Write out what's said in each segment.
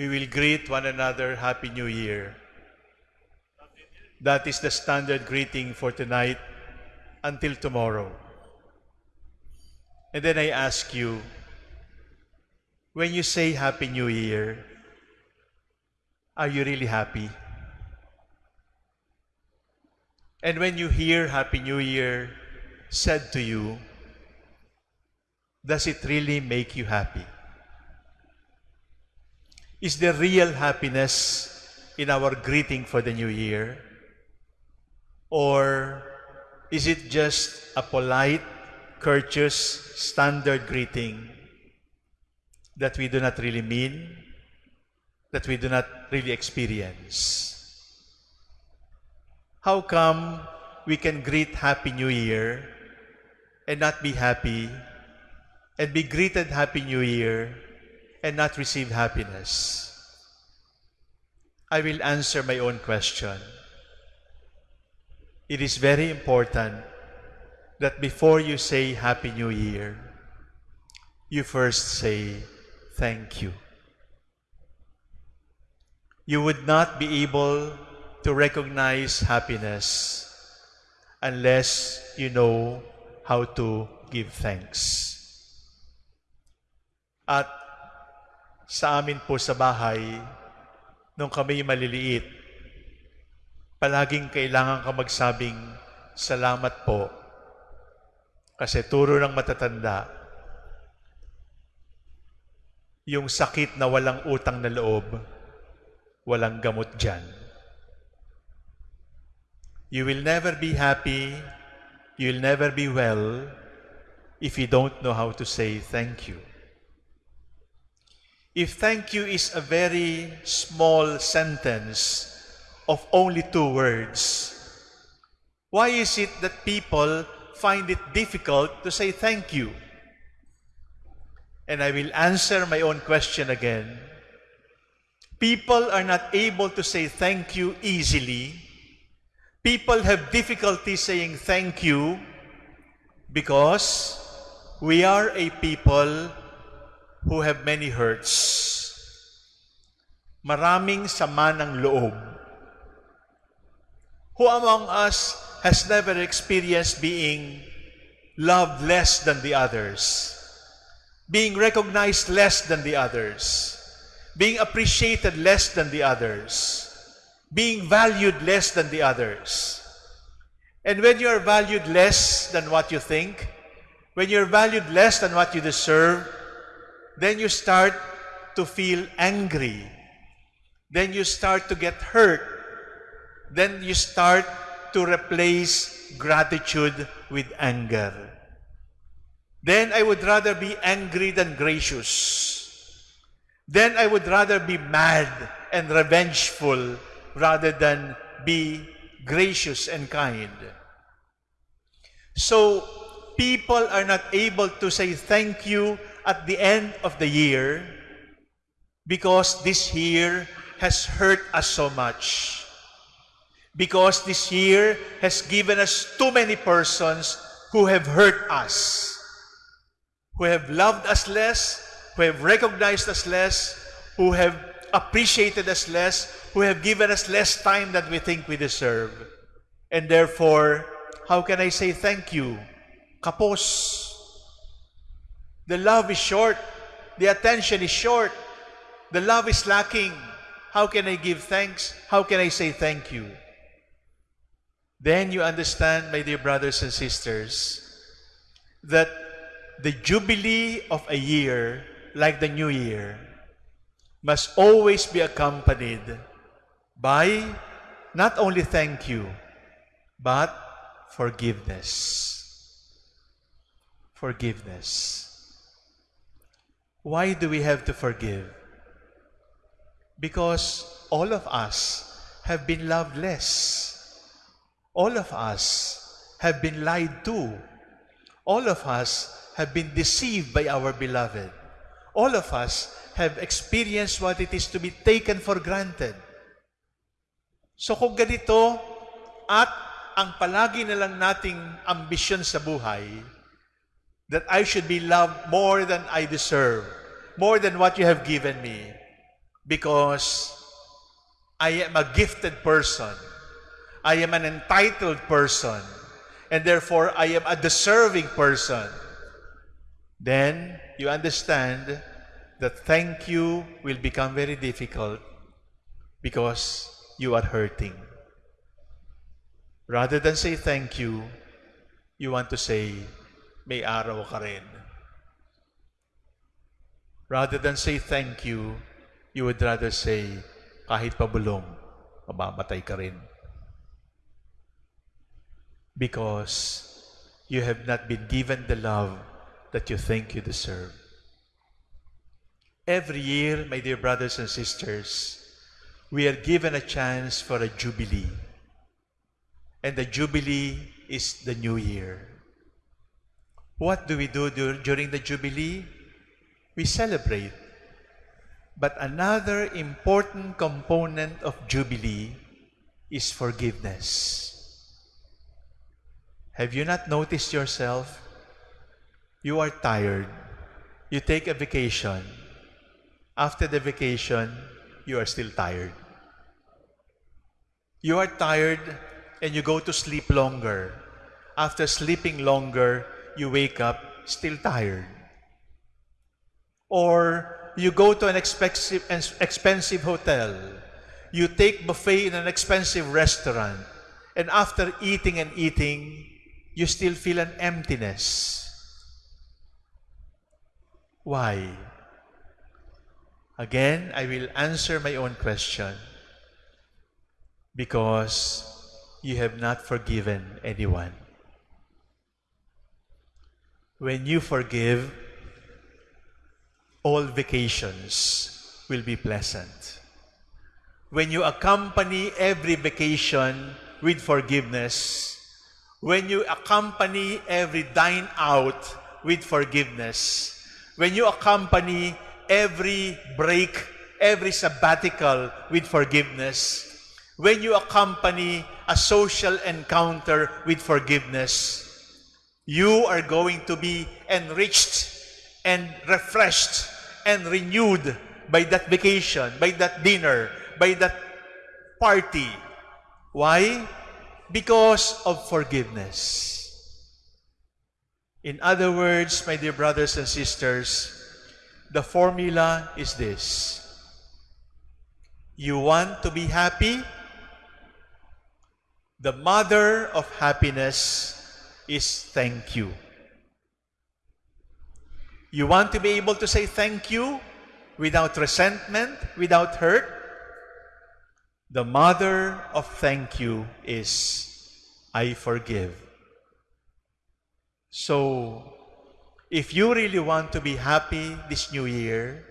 we will greet one another Happy New Year. That is the standard greeting for tonight until tomorrow. And then I ask you, when you say Happy New Year, are you really happy? And when you hear Happy New Year said to you, does it really make you happy? Is there real happiness in our greeting for the new year? Or is it just a polite, courteous, standard greeting that we do not really mean, that we do not really experience? How come we can greet Happy New Year and not be happy and be greeted Happy New Year and not receive happiness? I will answer my own question. It is very important that before you say Happy New Year, you first say thank you. You would not be able to recognize happiness unless you know how to give thanks. At sa amin po sa bahay, nung kami maliliit, palaging kailangan ka magsabing, salamat po. Kasi turo ng matatanda, yung sakit na walang utang na loob, walang gamot dyan. You will never be happy, you will never be well, if you don't know how to say thank you. If thank you is a very small sentence of only two words, why is it that people find it difficult to say thank you? And I will answer my own question again. People are not able to say thank you easily. People have difficulty saying thank you because we are a people who have many hurts. Maraming sama ng loob. Who among us has never experienced being loved less than the others? Being recognized less than the others? Being appreciated less than the others? Being valued less than the others? And when you are valued less than what you think, when you're valued less than what you deserve, then you start to feel angry. Then you start to get hurt. Then you start to replace gratitude with anger. Then I would rather be angry than gracious. Then I would rather be mad and revengeful rather than be gracious and kind. So, people are not able to say thank you at the end of the year because this year has hurt us so much. Because this year has given us too many persons who have hurt us, who have loved us less, who have recognized us less, who have appreciated us less, who have given us less time than we think we deserve. And therefore, how can I say thank you? Kapos. The love is short. The attention is short. The love is lacking. How can I give thanks? How can I say thank you? Then you understand, my dear brothers and sisters, that the jubilee of a year, like the new year, must always be accompanied by not only thank you, but forgiveness. Forgiveness. Why do we have to forgive? Because all of us have been loved less. All of us have been lied to. All of us have been deceived by our beloved. All of us have experienced what it is to be taken for granted. So kung ganito, at ang palagi na lang nating ambisyon sa buhay, that I should be loved more than I deserve, more than what you have given me, because I am a gifted person. I am an entitled person. And therefore, I am a deserving person. Then you understand that thank you will become very difficult because you are hurting. Rather than say thank you, you want to say, may araw ka rin. Rather than say thank you, you would rather say, kahit pabulong, mamamatay ka rin. Because you have not been given the love that you think you deserve. Every year, my dear brothers and sisters, we are given a chance for a jubilee. And the jubilee is the new year. What do we do during the jubilee? We celebrate. But another important component of jubilee is forgiveness. Have you not noticed yourself? You are tired. You take a vacation. After the vacation, you are still tired. You are tired and you go to sleep longer. After sleeping longer, you wake up still tired. Or you go to an expensive, and expensive hotel. You take buffet in an expensive restaurant. And after eating and eating, you still feel an emptiness. Why? Again, I will answer my own question. Because you have not forgiven anyone. When you forgive, all vacations will be pleasant. When you accompany every vacation with forgiveness, when you accompany every dine out with forgiveness, when you accompany every break, every sabbatical with forgiveness, when you accompany a social encounter with forgiveness, you are going to be enriched and refreshed and renewed by that vacation, by that dinner, by that party. Why? because of forgiveness. In other words, my dear brothers and sisters, the formula is this. You want to be happy? The mother of happiness is thank you. You want to be able to say thank you without resentment, without hurt? The mother of thank you is I forgive. So, if you really want to be happy this new year,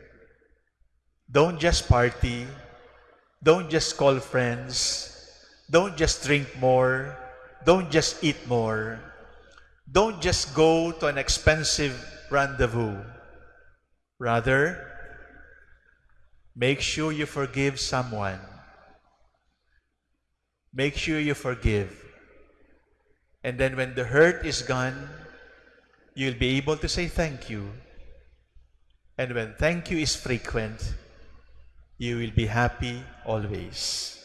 don't just party, don't just call friends, don't just drink more, don't just eat more, don't just go to an expensive rendezvous. Rather, make sure you forgive someone Make sure you forgive. And then when the hurt is gone, you'll be able to say thank you. And when thank you is frequent, you will be happy always.